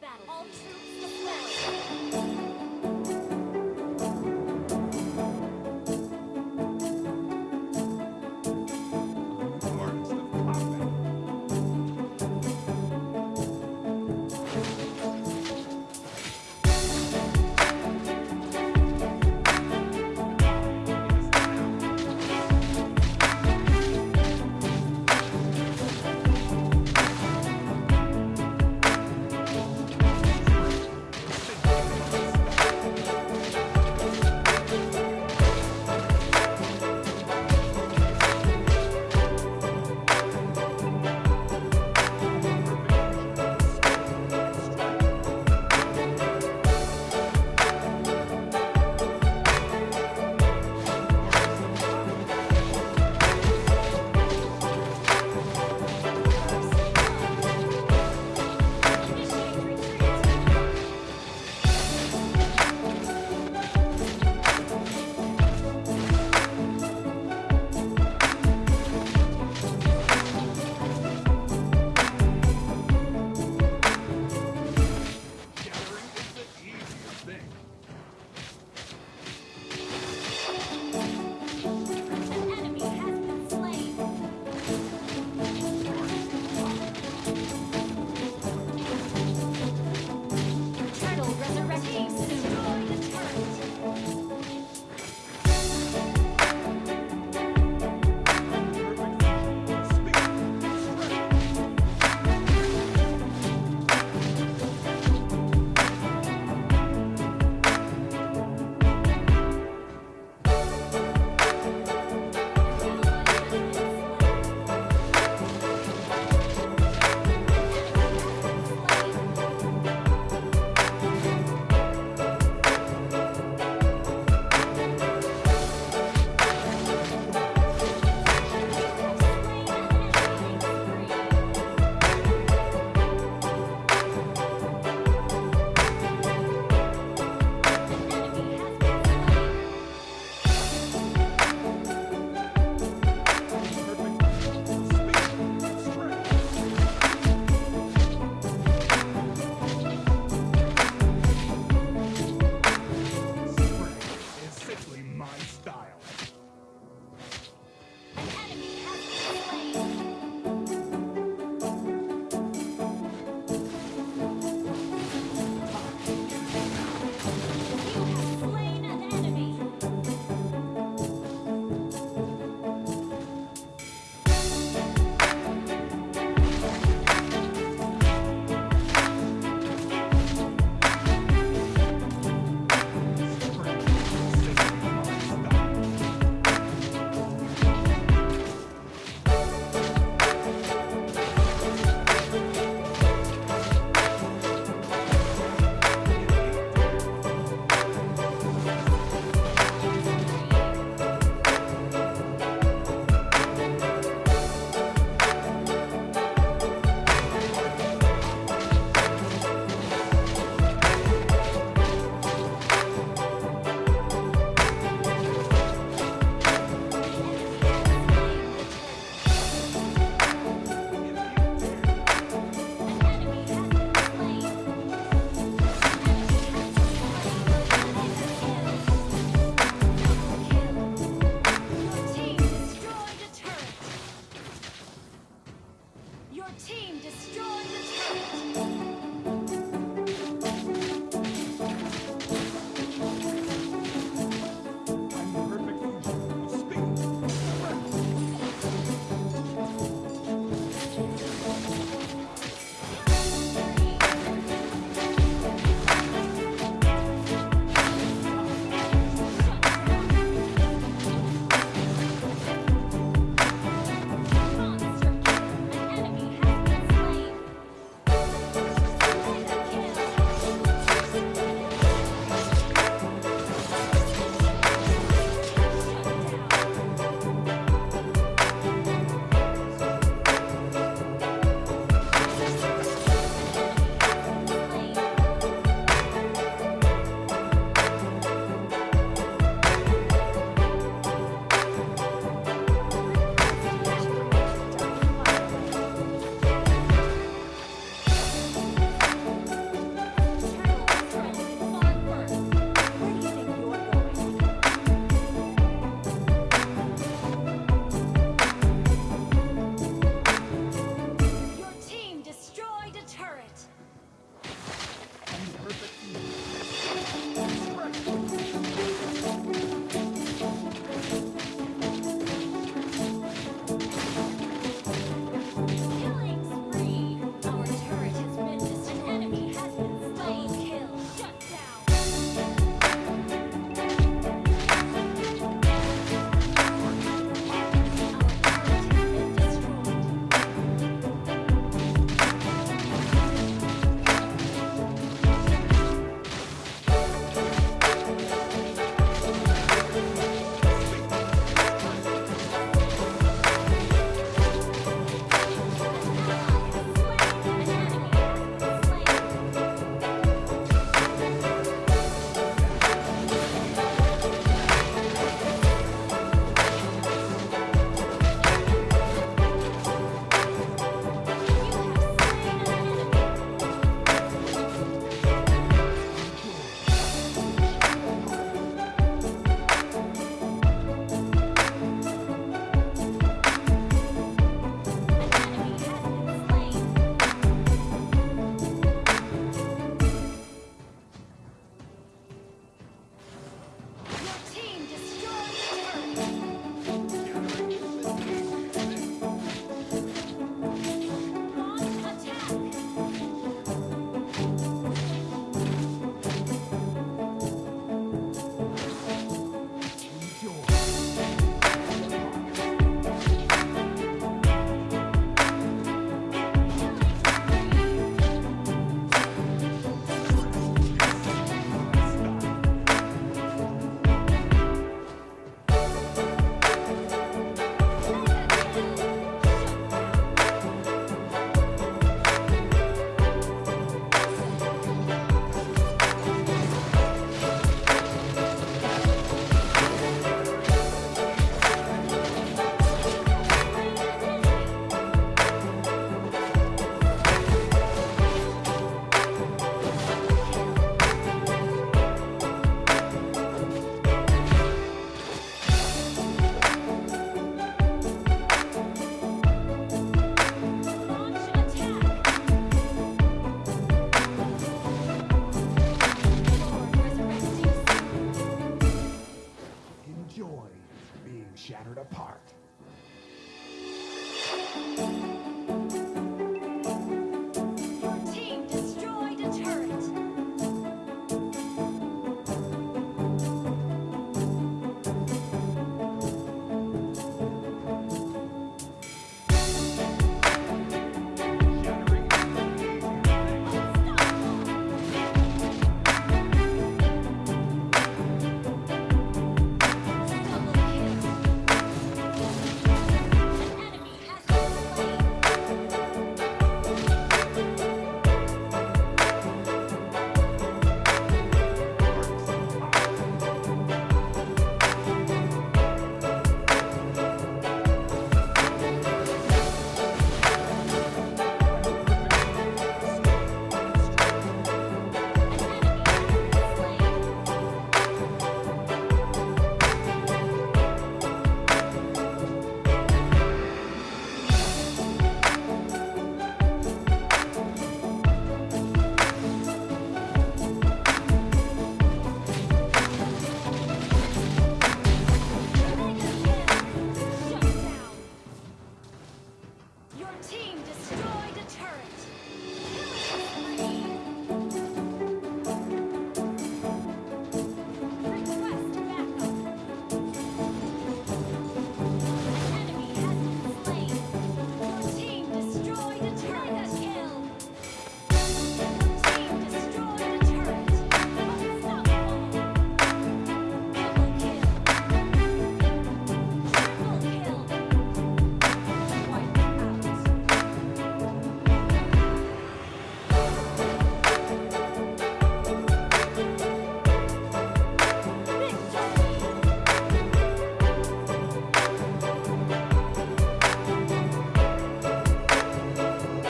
battlefield. All troops deployed. Part.